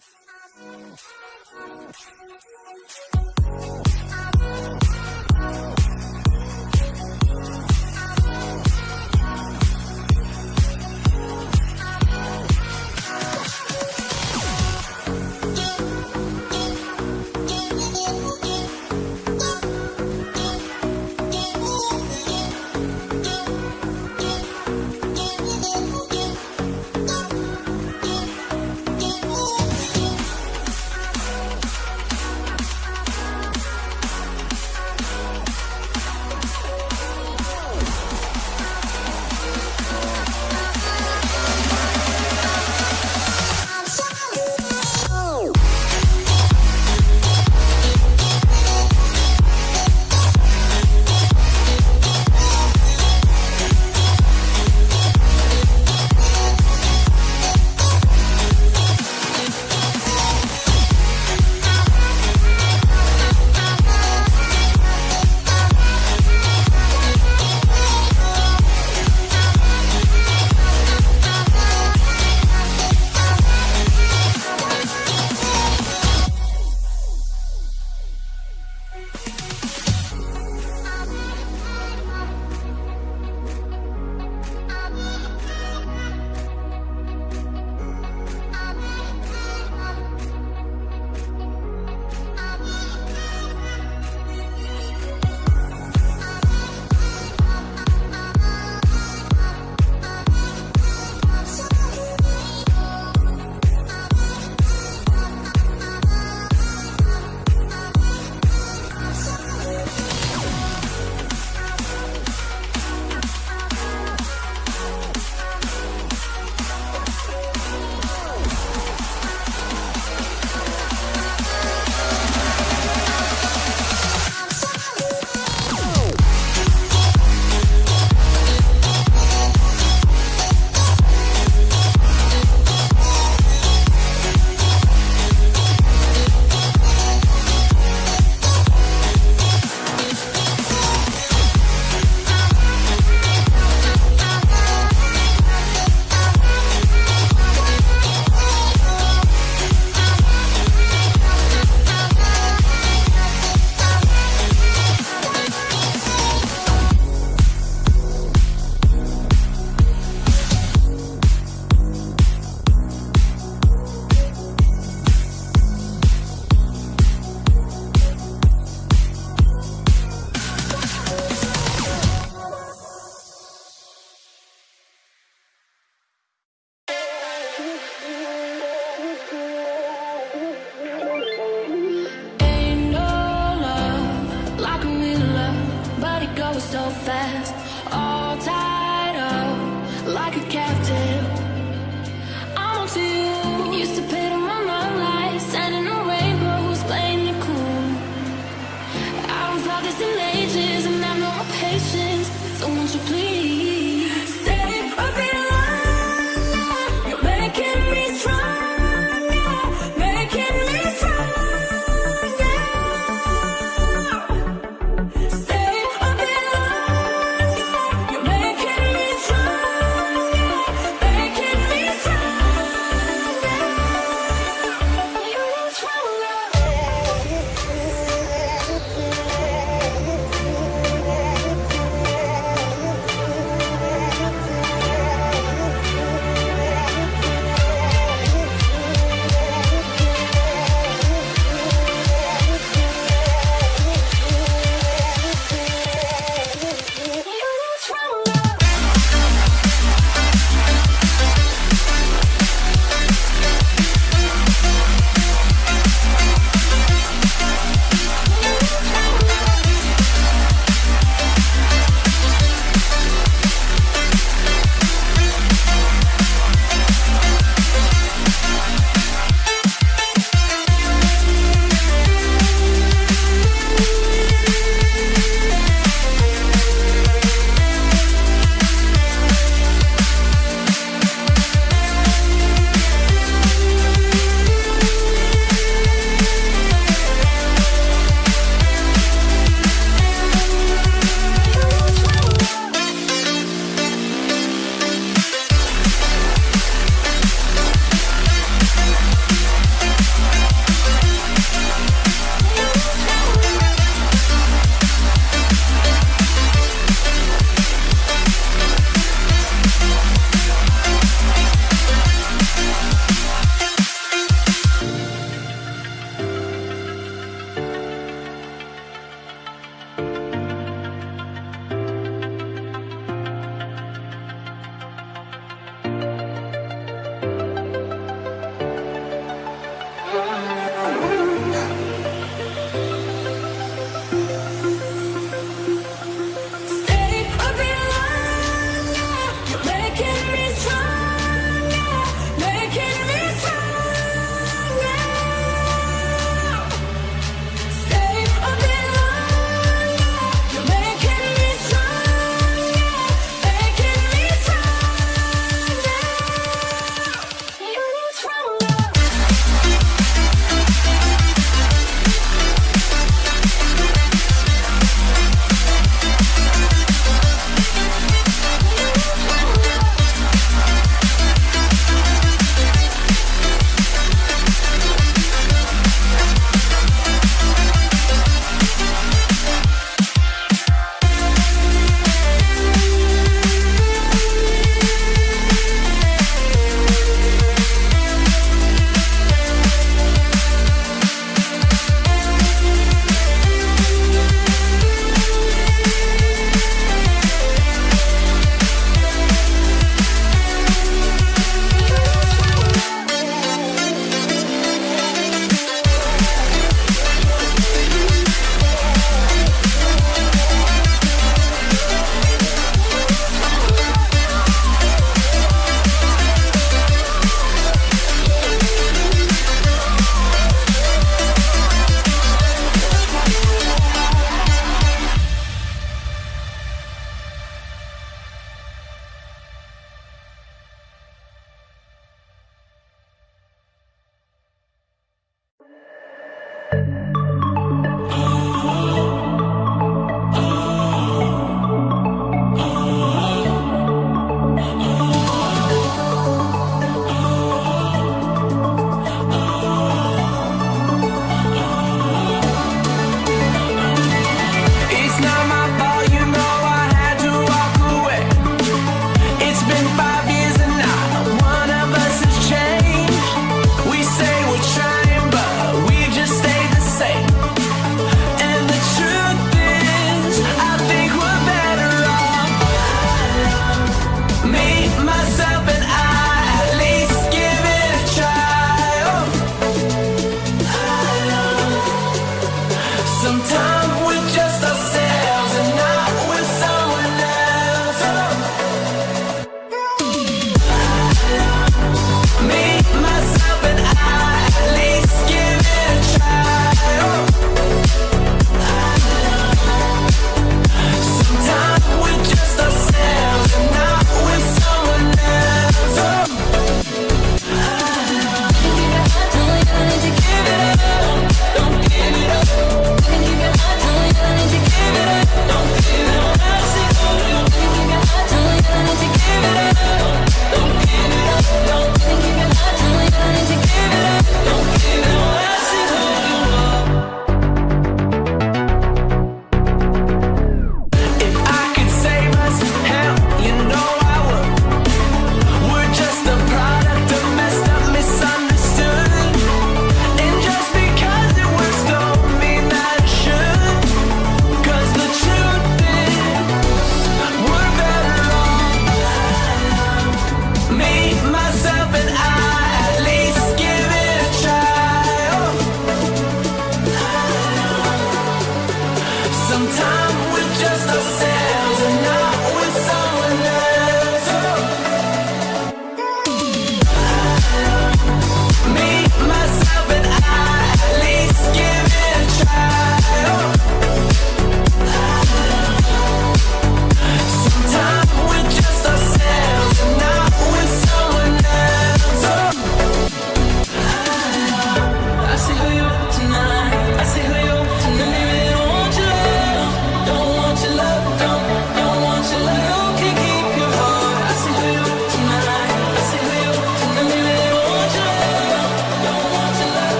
Stay a bit longer. You're making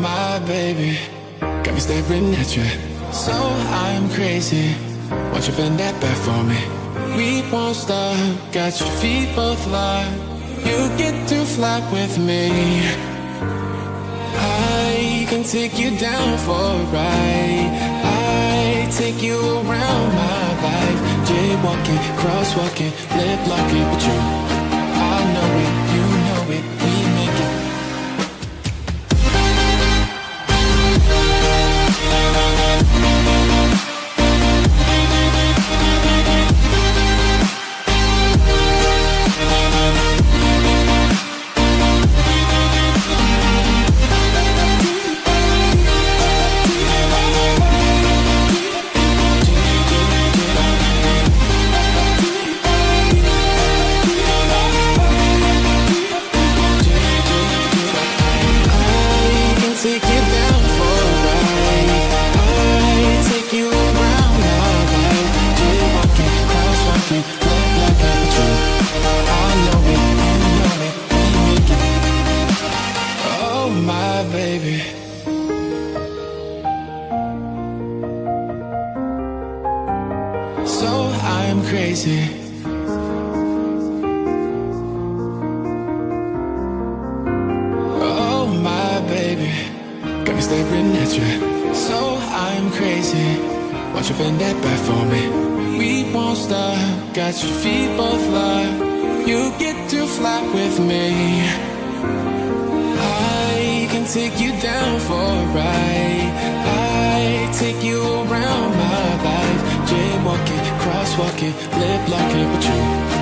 my baby, got me staring at you. So I'm crazy. Won't you bend that back for me? We won't stop. Got your feet both locked. You get to fly with me. I can take you down for a ride. I take you around my life. Jaywalking, crosswalking, lip locking with you. We. Got your feet both locked. You get to fly with me. I can take you down for a ride. I take you around my life. Jaywalking, crosswalking, lip locking with you